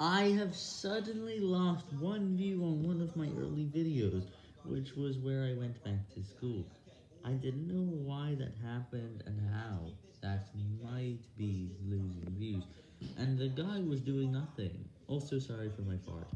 I have suddenly lost one view on one of my early videos, which was where I went back to school. I didn't know why that happened and how that might be losing views, and the guy was doing nothing. Also sorry for my fart.